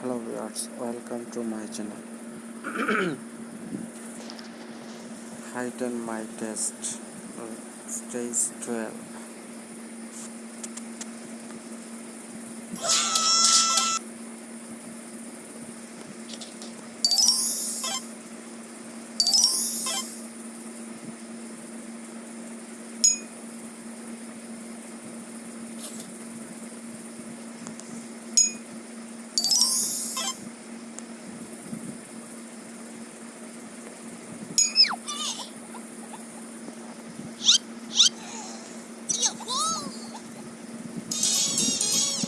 hello viewers welcome to my channel. Heighten my test uh, stage 12